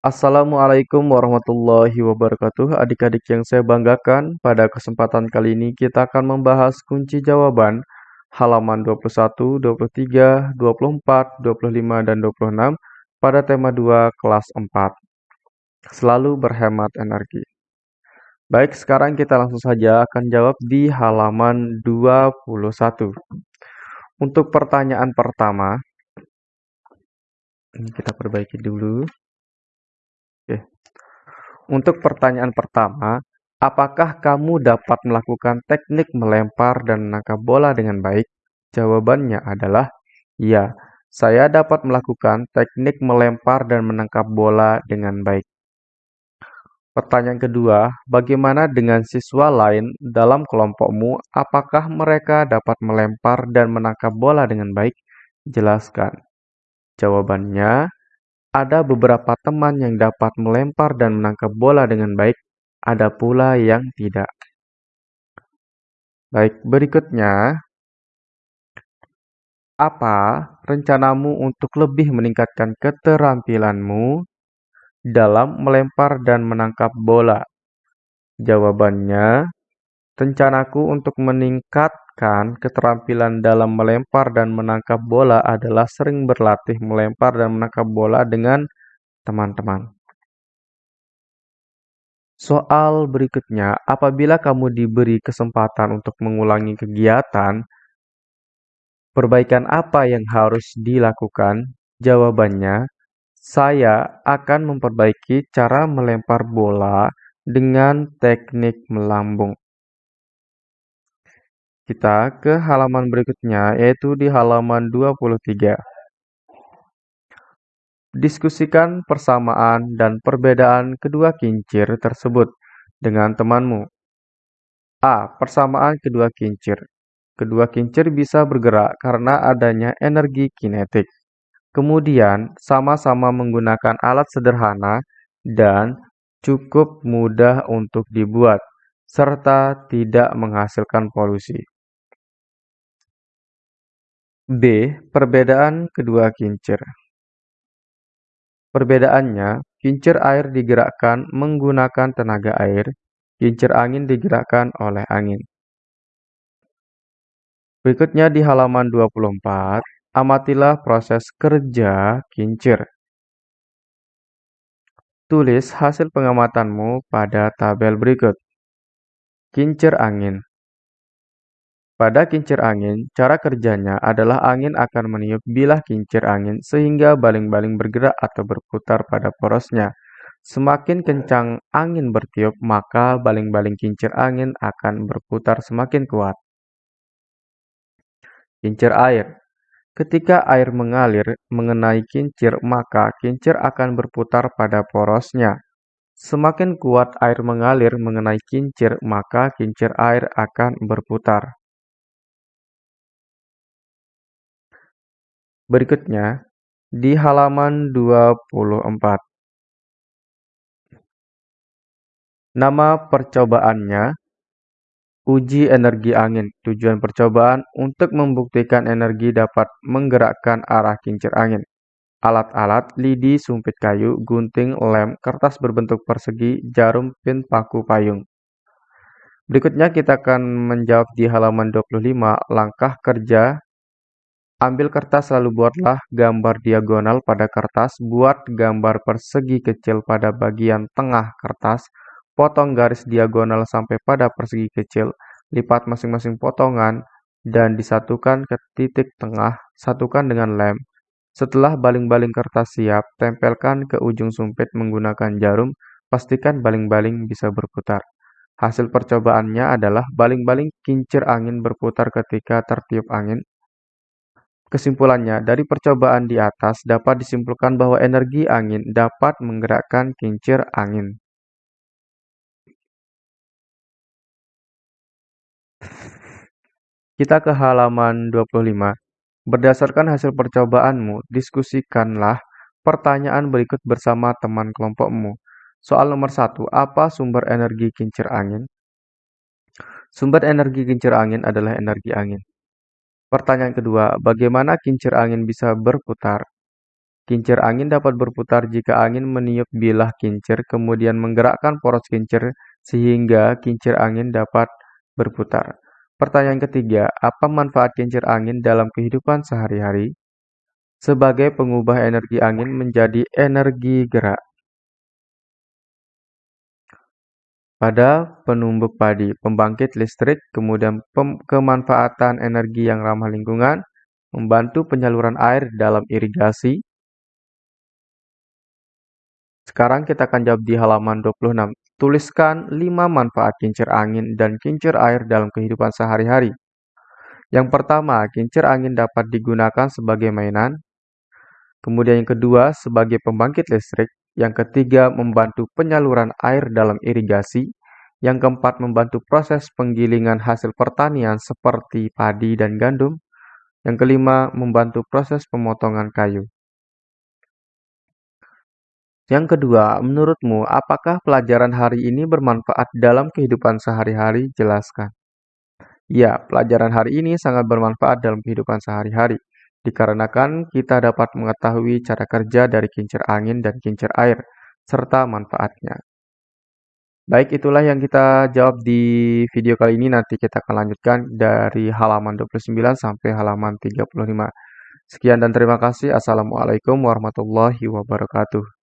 Assalamualaikum warahmatullahi wabarakatuh. Adik-adik yang saya banggakan, pada kesempatan kali ini kita akan membahas kunci jawaban halaman 21, 23, 24, 25, dan 26 pada tema 2 kelas 4. Selalu berhemat energi. Baik, sekarang kita langsung saja akan jawab di halaman 21. Untuk pertanyaan pertama, kita perbaiki dulu. Untuk pertanyaan pertama, apakah kamu dapat melakukan teknik melempar dan menangkap bola dengan baik? Jawabannya adalah ya. Saya dapat melakukan teknik melempar dan menangkap bola dengan baik. Pertanyaan kedua, bagaimana dengan siswa lain dalam kelompokmu? Apakah mereka dapat melempar dan menangkap bola dengan baik? Jelaskan. Jawabannya, ada beberapa teman yang dapat melempar dan menangkap bola dengan baik, ada pula yang tidak. Baik, berikutnya, apa rencanamu untuk lebih meningkatkan keterampilanmu dalam melempar dan menangkap bola? Jawabannya, rencanaku untuk meningkatkan keterampilan dalam melempar dan menangkap bola adalah sering berlatih melempar dan menangkap bola dengan teman-teman. Soal berikutnya, apabila kamu diberi kesempatan untuk mengulangi kegiatan, perbaikan apa yang harus dilakukan? Jawabannya, saya akan memperbaiki cara melempar bola dengan teknik melambung. Kita ke halaman berikutnya, yaitu di halaman 23. Diskusikan persamaan dan perbedaan kedua kincir tersebut dengan temanmu. A. Persamaan kedua kincir. Kedua kincir bisa bergerak karena adanya energi kinetik. Kemudian, sama-sama menggunakan alat sederhana dan cukup mudah untuk dibuat, serta tidak menghasilkan polusi. B. Perbedaan kedua kincir Perbedaannya, kincir air digerakkan menggunakan tenaga air, kincir angin digerakkan oleh angin. Berikutnya di halaman 24, amatilah proses kerja kincir. Tulis hasil pengamatanmu pada tabel berikut. Kincir angin pada kincir angin, cara kerjanya adalah angin akan meniup bilah kincir angin sehingga baling-baling bergerak atau berputar pada porosnya. Semakin kencang angin bertiup, maka baling-baling kincir angin akan berputar semakin kuat. Kincir air Ketika air mengalir mengenai kincir, maka kincir akan berputar pada porosnya. Semakin kuat air mengalir mengenai kincir, maka kincir air akan berputar. Berikutnya, di halaman 24. Nama percobaannya Uji energi angin. Tujuan percobaan untuk membuktikan energi dapat menggerakkan arah kincir angin. Alat-alat, lidi, sumpit kayu, gunting, lem, kertas berbentuk persegi, jarum, pin, paku, payung. Berikutnya kita akan menjawab di halaman 25 langkah kerja Ambil kertas lalu buatlah gambar diagonal pada kertas, buat gambar persegi kecil pada bagian tengah kertas, potong garis diagonal sampai pada persegi kecil, lipat masing-masing potongan, dan disatukan ke titik tengah, satukan dengan lem. Setelah baling-baling kertas siap, tempelkan ke ujung sumpit menggunakan jarum, pastikan baling-baling bisa berputar. Hasil percobaannya adalah baling-baling kincir angin berputar ketika tertiup angin, Kesimpulannya, dari percobaan di atas dapat disimpulkan bahwa energi angin dapat menggerakkan kincir angin. Kita ke halaman 25. Berdasarkan hasil percobaanmu, diskusikanlah pertanyaan berikut bersama teman kelompokmu. Soal nomor satu, apa sumber energi kincir angin? Sumber energi kincir angin adalah energi angin. Pertanyaan kedua, bagaimana kincir angin bisa berputar? Kincir angin dapat berputar jika angin meniup bilah kincir, kemudian menggerakkan poros kincir sehingga kincir angin dapat berputar. Pertanyaan ketiga, apa manfaat kincir angin dalam kehidupan sehari-hari? Sebagai pengubah energi angin menjadi energi gerak. Pada penumbuk padi, pembangkit listrik, kemudian kemanfaatan energi yang ramah lingkungan, membantu penyaluran air dalam irigasi. Sekarang kita akan jawab di halaman 26. Tuliskan 5 manfaat kincir angin dan kincir air dalam kehidupan sehari-hari. Yang pertama, kincir angin dapat digunakan sebagai mainan. Kemudian yang kedua, sebagai pembangkit listrik. Yang ketiga, membantu penyaluran air dalam irigasi. Yang keempat, membantu proses penggilingan hasil pertanian seperti padi dan gandum. Yang kelima, membantu proses pemotongan kayu. Yang kedua, menurutmu apakah pelajaran hari ini bermanfaat dalam kehidupan sehari-hari? Jelaskan. Ya, pelajaran hari ini sangat bermanfaat dalam kehidupan sehari-hari dikarenakan kita dapat mengetahui cara kerja dari kincir angin dan kincir air, serta manfaatnya. Baik, itulah yang kita jawab di video kali ini. Nanti kita akan lanjutkan dari halaman 29 sampai halaman 35. Sekian dan terima kasih. Assalamualaikum warahmatullahi wabarakatuh.